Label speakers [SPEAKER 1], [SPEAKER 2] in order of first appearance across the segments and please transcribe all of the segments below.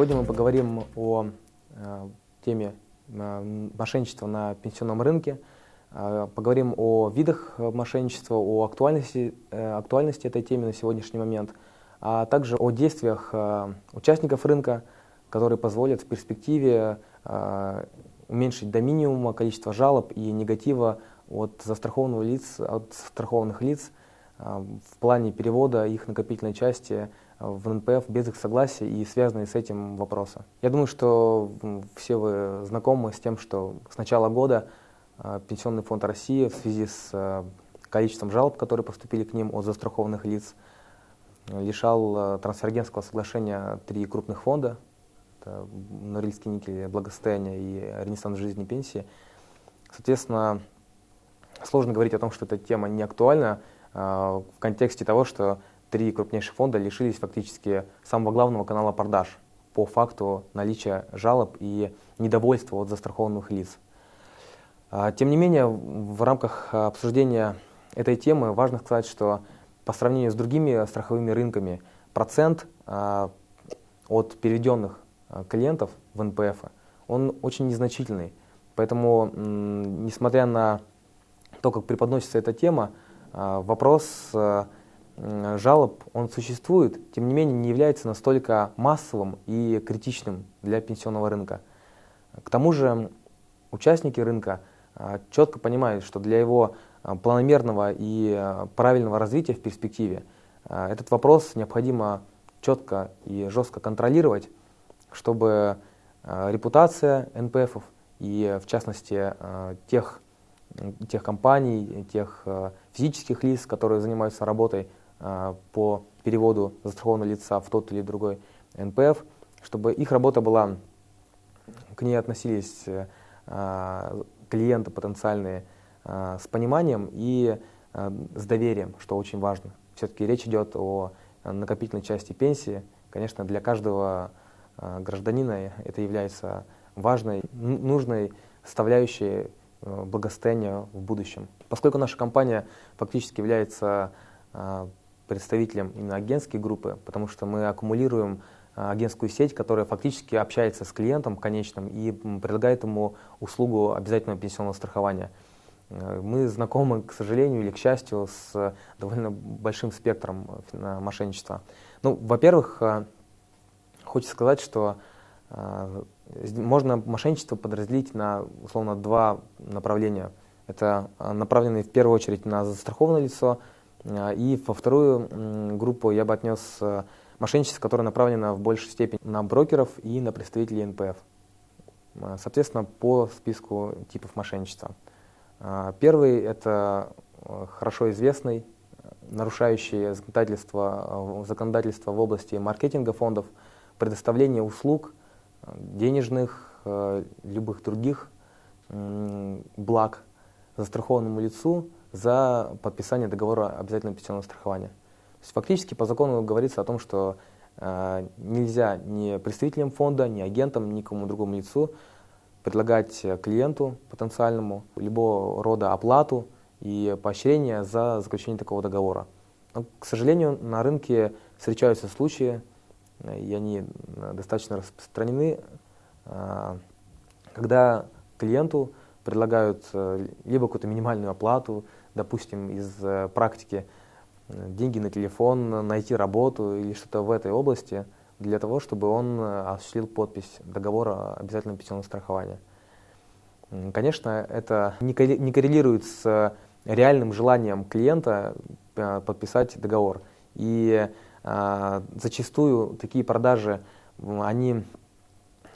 [SPEAKER 1] Сегодня мы поговорим о э, теме э, мошенничества на пенсионном рынке, э, поговорим о видах мошенничества, о актуальности, актуальности этой темы на сегодняшний момент, а также о действиях участников рынка, которые позволят в перспективе уменьшить до минимума количество жалоб и негатива от застрахованных лиц, от застрахованных лиц в плане перевода их накопительной части в НПФ без их согласия и связанные с этим вопросы. Я думаю, что все вы знакомы с тем, что с начала года а, Пенсионный фонд России в связи с а, количеством жалоб, которые поступили к ним от застрахованных лиц, лишал а, трансфергентского соглашения три крупных фонда, это Норильский никель, благосостояние и Ренессанс жизни пенсии. Соответственно, сложно говорить о том, что эта тема не актуальна в контексте того, что три крупнейших фонда лишились фактически самого главного канала продаж по факту наличия жалоб и недовольства от застрахованных лиц. А, тем не менее, в рамках обсуждения этой темы важно сказать, что по сравнению с другими страховыми рынками процент а, от переведенных а, клиентов в НПФ он очень незначительный. Поэтому, несмотря на то, как преподносится эта тема, вопрос жалоб, он существует, тем не менее не является настолько массовым и критичным для пенсионного рынка. К тому же участники рынка а, четко понимают, что для его а, планомерного и а, правильного развития в перспективе этот вопрос необходимо четко и жестко контролировать, чтобы репутация НПФов и в частности тех, тех компаний, тех физических лиц, которые занимаются работой по переводу застрахованного лица в тот или другой НПФ, чтобы их работа была, к ней относились а, клиенты потенциальные а, с пониманием и с доверием, что очень важно. Все-таки речь идет о накопительной части пенсии. Конечно, для каждого гражданина это является важной, нужной составляющей благосостояния в будущем. Поскольку наша компания фактически является представителем именно агентской группы, потому что мы аккумулируем а, агентскую сеть, которая фактически общается с клиентом конечным и предлагает ему услугу обязательного пенсионного страхования. Э, мы знакомы, к сожалению или к счастью, с довольно большим спектром э, мошенничества. Ну, во-первых, э, хочется сказать, что можно мошенничество подразделить на условно два направления. Это направленные в первую очередь на застрахованное лицо – и во вторую группу я бы отнес э, мошенничество, которое направлено в большей степени на брокеров и на представителей НПФ. А, соответственно, по списку типов мошенничества. А, первый – это э, хорошо известный, нарушающий законодательство, э, законодательство в области маркетинга фондов, предоставление услуг, денежных, любых других благ застрахованному лицу – за подписание договора обязательного пенсионного страхования. То есть фактически по закону говорится о том, что э, нельзя ни представителям фонда, ни агентам, ни кому другому лицу предлагать клиенту потенциальному любого рода оплату и поощрение за заключение такого договора. Но, к сожалению, на рынке встречаются случаи, и они достаточно распространены, э, когда клиенту предлагают э, либо какую-то минимальную оплату, допустим, из э, практики э, деньги на телефон, найти работу или что-то в этой области, для того, чтобы он э, осуществил подпись договора обязательного пенсионного страхования. Конечно, это не коррелирует с реальным желанием клиента подписать договор. И а, зачастую такие продажи, они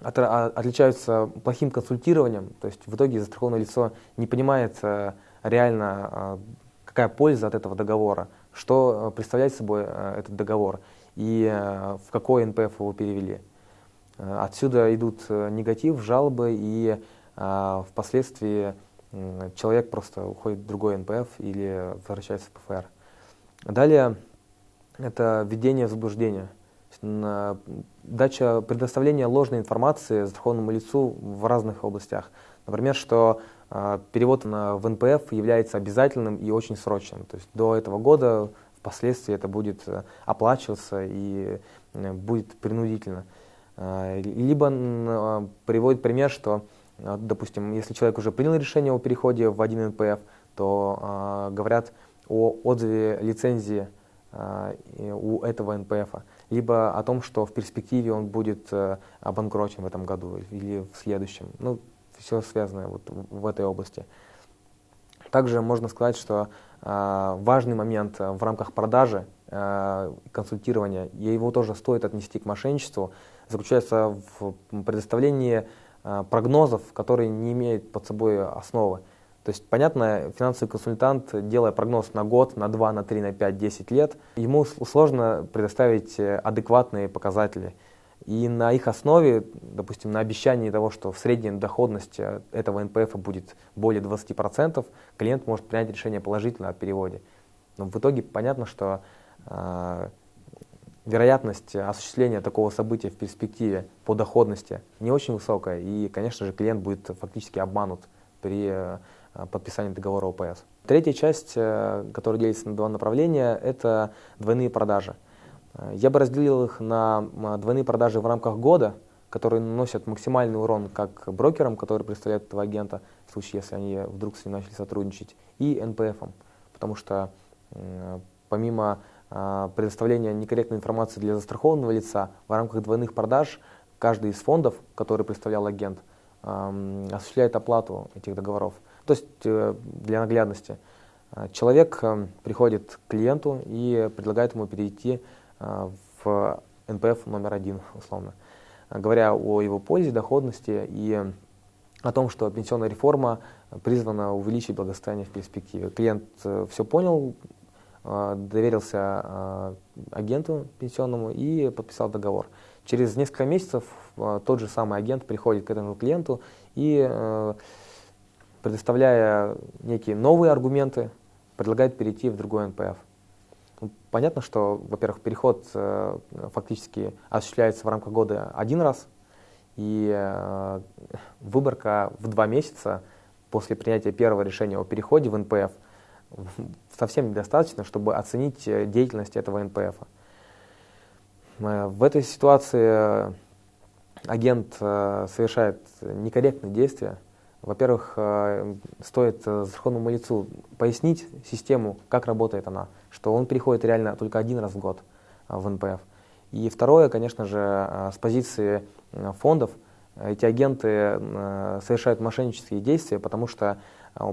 [SPEAKER 1] от, отличаются плохим консультированием, то есть в итоге застрахованное лицо не понимает реально а, какая польза от этого договора, что э, представляет собой э, этот договор и э, в какой НПФ его перевели. Отсюда идут негатив, жалобы и впоследствии человек просто уходит в другой НПФ или возвращается в ПФР. Далее это введение в заблуждение. Дача предоставления ложной информации застрахованному лицу в разных областях. Например, что а, перевод на, в НПФ является обязательным и очень срочным. То есть до этого года впоследствии это будет э, оплачиваться и э, будет принудительно. Либо приводит пример, что, допустим, если человек уже принял решение о переходе в один НПФ, то говорят о отзыве лицензии у этого НПФ, либо о том, что в перспективе он будет обанкрочен в этом году или в следующем. Ну, все связано вот в этой области. Также можно сказать, что э, важный момент в рамках продажи, э, консультирования, и его тоже стоит отнести к мошенничеству, заключается в предоставлении э, прогнозов, которые не имеют под собой основы. То есть, понятно, финансовый консультант, делая прогноз на год, на 2, на 3, на 5, 10 лет, ему сложно предоставить адекватные показатели. И на их основе, допустим, на обещании того, что в средней доходность э, этого НПФ будет более 20%, клиент может принять решение положительно о переводе. Но в итоге понятно, что э, вероятность осуществления такого события в перспективе по доходности не очень высокая, и, конечно же, клиент будет фактически обманут при э, подписании договора ОПС. Третья часть, э, которая делится на два направления, это двойные продажи. Я бы разделил их на двойные продажи в рамках года, которые наносят максимальный урон как брокерам, которые представляют этого агента, в случае, если они вдруг с ним начали сотрудничать, и НПФам. Потому что помимо а, предоставления некорректной информации для застрахованного лица, в рамках двойных продаж каждый из фондов, который представлял агент, осуществляет оплату этих договоров. То есть э, для наглядности. Человек э, приходит к клиенту и предлагает ему перейти Э, в НПФ номер один, условно. Говоря о его пользе, доходности и о том, что пенсионная реформа призвана увеличить благосостояние в перспективе. Клиент э, все понял, э, доверился агенту пенсионному и подписал договор. Через несколько месяцев тот же самый агент приходит к этому клиенту и, предоставляя некие новые аргументы, предлагает перейти в другой НПФ. Ну, понятно, что, во-первых, переход э, фактически осуществляется в рамках года один раз, и э, выборка в два месяца после принятия первого решения о переходе в НПФ совсем недостаточно, чтобы оценить э, деятельность этого НПФ. В этой ситуации агент совершает некорректные действия, во-первых, э, стоит э, застрахованному лицу пояснить систему, как работает она, что он переходит реально только один раз в год э, в НПФ. И второе, конечно же, с позиции фондов, эти агенты совершают мошеннические действия, потому что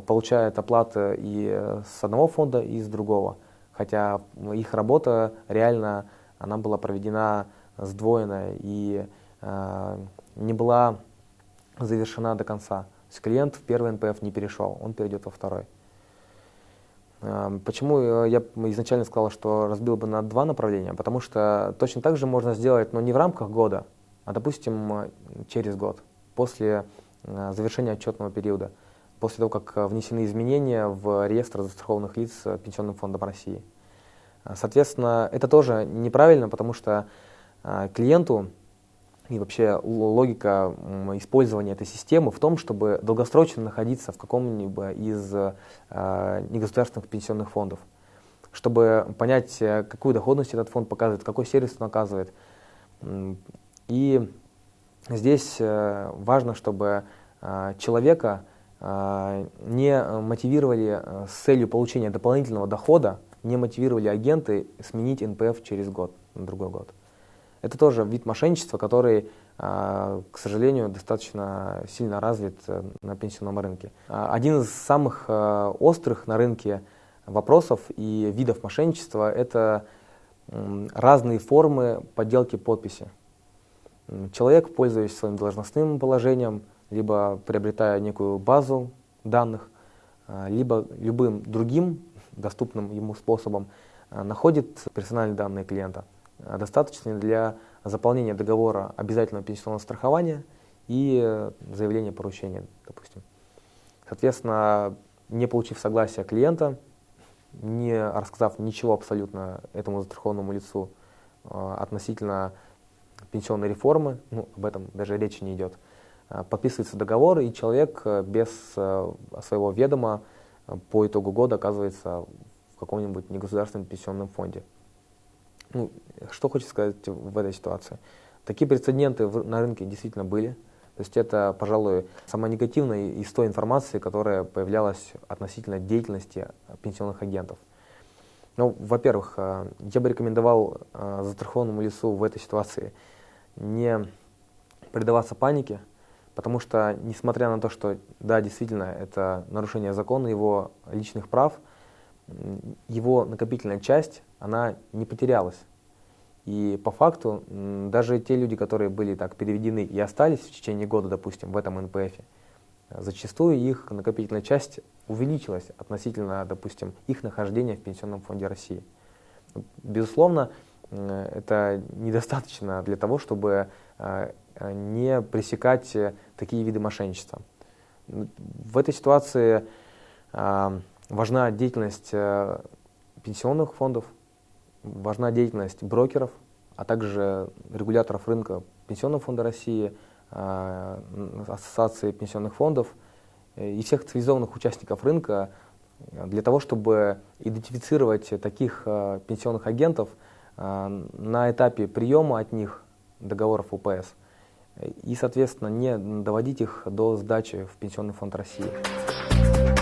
[SPEAKER 1] получают оплаты и с одного фонда, и с другого. Хотя их работа реально она была проведена сдвоенно и не была завершена до конца. Есть клиент в первый НПФ не перешел, он перейдет во второй. Эм, почему э, я изначально сказал, что разбил бы на два направления? Потому что точно так же можно сделать, но не в рамках года, а, допустим, э, через год, после э, завершения отчетного периода, после того, как внесены изменения в реестр застрахованных лиц Пенсионным фондом России. Соответственно, это тоже неправильно, потому что клиенту и вообще логика использования этой системы в том, чтобы долгосрочно находиться в каком-нибудь из э, негосударственных пенсионных фондов, чтобы понять, э, какую доходность этот фонд показывает, какой сервис он оказывает. И здесь э, важно, чтобы э, человека не мотивировали с целью получения дополнительного дохода, не мотивировали агенты сменить НПФ через год, на другой год. Это тоже вид мошенничества, который, а, к сожалению, достаточно сильно развит э, на пенсионном рынке. А, один из самых э, острых на рынке вопросов и видов мошенничества – это разные формы подделки подписи. Человек, пользуясь своим должностным положением, либо приобретая некую базу данных, а, либо любым другим доступным ему способом, находит персональные данные клиента – Э, достаточны для заполнения договора обязательного пенсионного страхования и э, заявления поручения, допустим. Соответственно, не получив согласия клиента, не рассказав ничего абсолютно этому застрахованному лицу э, относительно пенсионной реформы, ну, об этом даже речи не идет, подписывается договор, и человек без своего ведома по итогу года оказывается в каком-нибудь негосударственном пенсионном фонде. Ну, что хочется сказать в этой ситуации? Такие прецеденты на рынке действительно были. То есть это, пожалуй, самая негативная из той информации, которая появлялась относительно деятельности пенсионных агентов. Ну, во-первых, э, я бы рекомендовал э, застрахованному лицу в этой ситуации не предаваться панике, потому что, несмотря на то, что, да, действительно, это нарушение закона, его личных прав, его накопительная часть, она не потерялась. И по факту даже те люди, которые были так переведены и остались в течение года, допустим, в этом НПФ, зачастую их накопительная часть увеличилась относительно, допустим, их нахождения в Пенсионном фонде России. Безусловно, это недостаточно для того, чтобы э, не пресекать такие виды мошенничества. В этой ситуации э, важна деятельность э, пенсионных фондов, важна деятельность брокеров, а также регуляторов рынка Пенсионного фонда России, Ассоциации пенсионных фондов и всех цивилизованных участников рынка для того, чтобы идентифицировать таких пенсионных агентов – на этапе приема от них договоров УПС и, соответственно, не доводить их до сдачи в Пенсионный фонд России.